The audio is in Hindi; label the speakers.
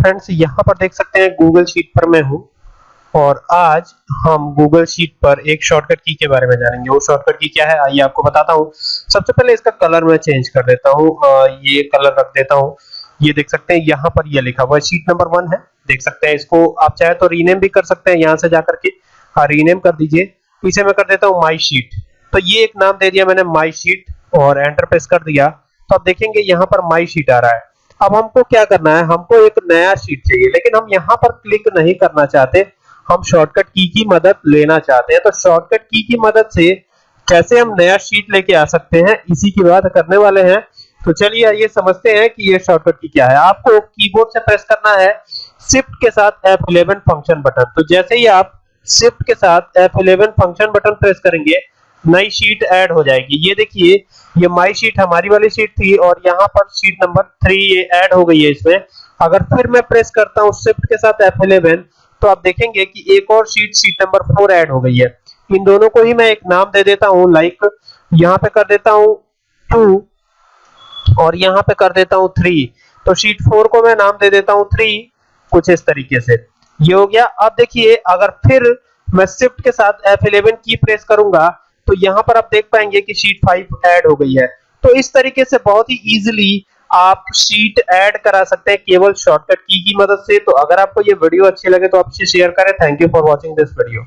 Speaker 1: फ्रेंड्स यहाँ पर देख सकते हैं गूगल शीट पर मैं हूँ। और आज हम गूगल शीट पर एक शॉर्टकट की के बारे में जानेंगे। वो शॉर्टकट की क्या है? आइए आपको बताता हूँ। सबसे पहले इसका कलर मैं चेंज कर देता हूँ। ये कलर रख देता हूँ। ये देख सकते हैं, यहाँ पर ये लिखा हुआ शीट नंबर वन है। देख सकते हैं इसको। आप चाहे तो रीनेम भी कर सकते हैं यहाँ से जाकर के। हाँ रीनेम कर दीजिए। इसे मैं कर देता हूँ माई शीट तो ये एक नाम दे दिया मैंने माई शीट और एंटर प्रेस कर दिया। तो आप देखेंगे यहाँ पर माई शीट आ रहा है। अब हमको क्या करना है? हमको एक नया शीट चाहिए, लेकिन हम यहाँ पर क्लिक नहीं करना चाहते। हम शॉर्टकट की की मदद लेना चाहते हैं। तो शॉर्टकट की की मदद से कैसे हम नया शीट लेके आ सकते हैं? इसी की बात करने वाले हैं। तो चलिए आइए, समझते हैं कि ये शॉर्टकट की क्या है। आपको कीबोर्ड से प्रेस करना है। शिफ्ट के साथ F11 फ़ंक्शन बटन तो जैसे ही आप शिफ्ट के साथ F11 फ़ंक्शन बटन प्रेस करेंगे नई शीट ऐड हो जाएगी। ये देखिए, ये माई शीट हमारी वाली शीट थी और यहाँ पर शीट नंबर थ्री ये ऐड हो गई है इसमें। अगर फिर मैं प्रेस करता हूँ शिफ्ट के साथ F11 तो आप देखेंगे कि एक और sheet sheet number four add हो गई है। इन दोनों को ही मैं एक नाम दे देता हूँ लाइक यहाँ पे कर देता हूँ टू और यहाँ पे कर देता हूँ थ्री तो शीट फोर को मैं नाम दे देता हूँ थ्री कुछ इस तरीके से। ये हो गया। अब देखिए, अगर फिर मैं शिफ्ट के साथ F11 की प्रेस करूँगा तो यहाँ पर आप देख पाएँगे कि शीट फाइव ऐड हो गई है। तो इस तरीके से बहुत ही इजीली आप शीट ऐड करा सकते हैं, केवल शॉर्टकट की की मदद से। तो अगर आपको ये वीडियो अच्छी लगे तो आप इसे शेयर करें। Thank you for watching this video